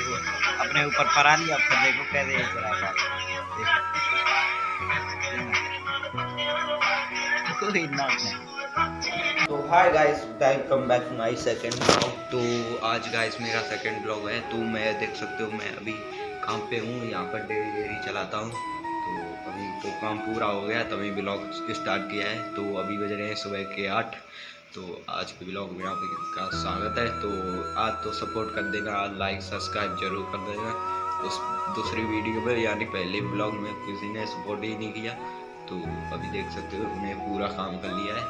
देखो अपने ऊपर परा लिया, फिर देखो कोई ना तो hi guys welcome back to my second blog तो आज गाइस मेरा सेकंड ब्लॉग है तो मैं देख सकते हो, मैं अभी काम पे हूँ, यहाँ पर डेली डेली चलाता हूँ। तो अभी तो काम पूरा हो गया, तभी ब्लॉग स्टार्ट किया है। तो अभी बज रहे हैं सुबह के आठ। तो आज के ब्लॉग में आपका स्वागत है। तो आज तो सपोर्ट कर देना आज लाइक सब्सक्राइब ज़रूर कर देना उस दूसरी वीडियो पर यानी पहले ब्लॉग में किसी ने सपोर्ट ही नहीं किया। तो अभी देख सकते हो मैं पूरा काम कर लिया है।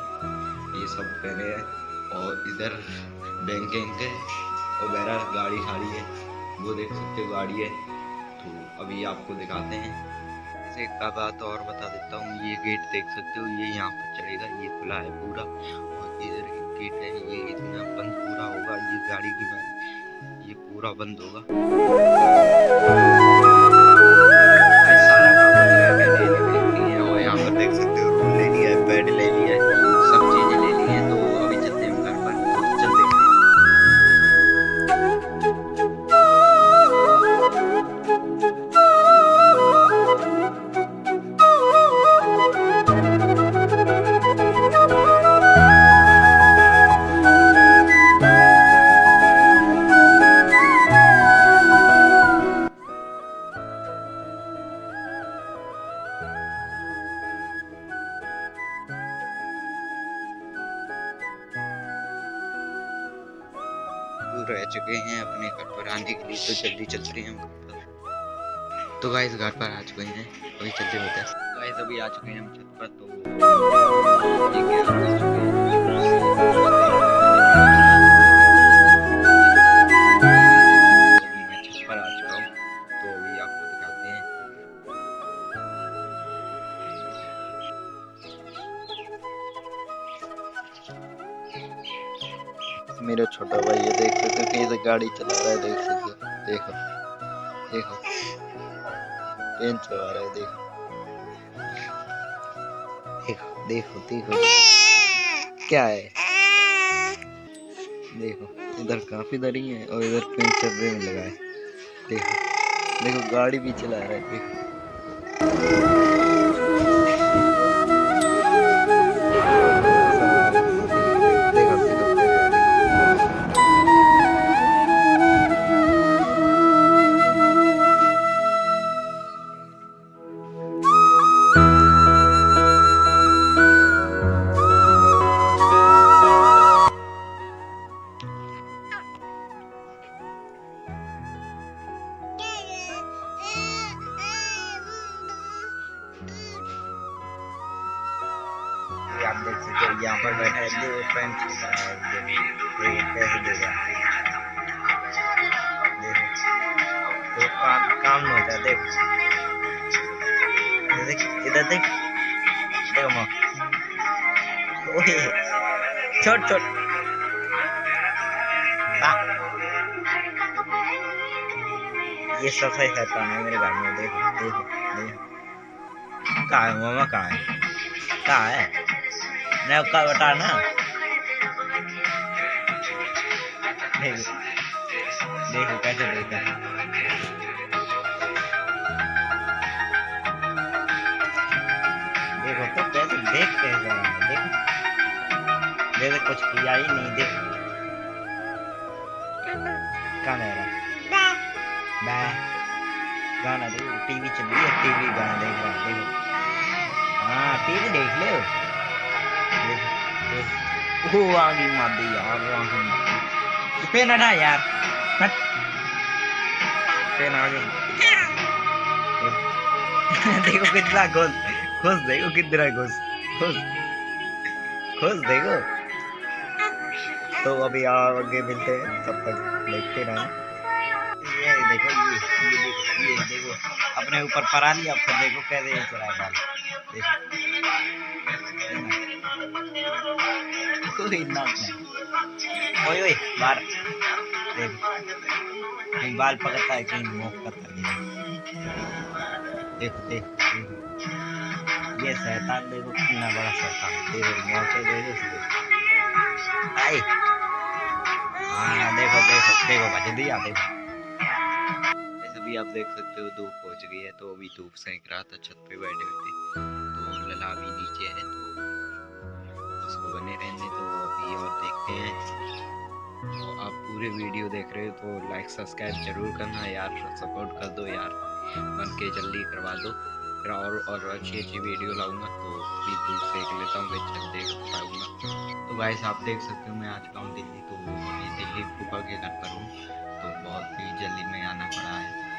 ये सब पहने हैं। और इधर बैंकिंग है वगैरह गाड़ी खाड़ी है, वो देख सकते हो गाड़ी है। तो अभी आपको दिखाते हैं। एक बात और बता देता हूँ, ये गेट देख सकते हो, ये यहाँ पर चढ़ेगा ये खुला है पूरा। इधर गेट है, ये इतना बंद पूरा होगा, ये गाड़ी की ये पूरा बंद होगा। रह चुके हैं अपने घर पर आने के लिए तो जल्दी चलते हैं तो गाइस घर पर आ चुके हैं। अभी चलते होते हैं गाइस अभी आ चुके हैं हम छत पर तो मेरा छोटा भाई है, देख सकते हो कैसे गाड़ी चला रहा है, देख सकते हो। देखो देखो। ट्रेन चला रहा है, देखो। देखो देखो देखो। क्या है? देखो, इधर काफ़ी दरी है और इधर ट्रेन चलने में लगा है। देखो देखो, गाड़ी भी चला रहा है, देखो। देख सकते हो यहाँ पर बैठा है दो कैसे देगा तो काम काम नहीं होता, देखो। देख इधर देख। देखो माँ। ओए छोट छोट ये सफ़ाई करता है, मेरे घर में देखो देखो देखो कहाँ है मामा, कहाँ है? कहाँ है? मैं उसका बता ना। देखो देखो कैसे देखा देखो तो कैसे देख है देखो। जैसे कुछ किया ही नहीं, देख। कहाँ रह बाय गाना देखो टीवी चल रही है, टीवी गाना देख रहा देखो। हाँ टीवी देख ले। यार यार देखो कितना देखो कितना देखो तो अभी आगे मिलते हैं तब तक देखते रहना ये देखो ये ये देखो ये देखो अपने ऊपर परा लिया फिर देखो कैसे चला देखो कोई ना ओए ओए बाहर देखो कहीं बाल पकड़ता है कहीं मुँह करता है देखो देखो देखो ये शैतान देखो कितना बड़ा शैतान देखो मोटे देखो इसको आई हाँ देखो देखो देखो बज दिया देखो अभी आप देख सकते हो, धूप पहुँच गई है तो अभी धूप सेंक रहा था, छत पे बैठे हुए थे। तो लला भी नीचे है तो बने रहने तो अभी और देखते हैं। तो आप पूरे वीडियो देख रहे हो तो लाइक सब्सक्राइब ज़रूर करना यार सपोर्ट कर दो यार। बन के जल्दी करवा दो। फिर और और अच्छी अच्छी वीडियो लाऊँगा तो अभी धूप सेक लेता हूँ, फिर देख पाऊँगा। तो गाइस आप देख सकते हो मैं आ चुका हूँ दिल्ली तो दिल्ली फूफा के घर पर हूँ। तो बहुत ही जल्दी में आना पड़ा है।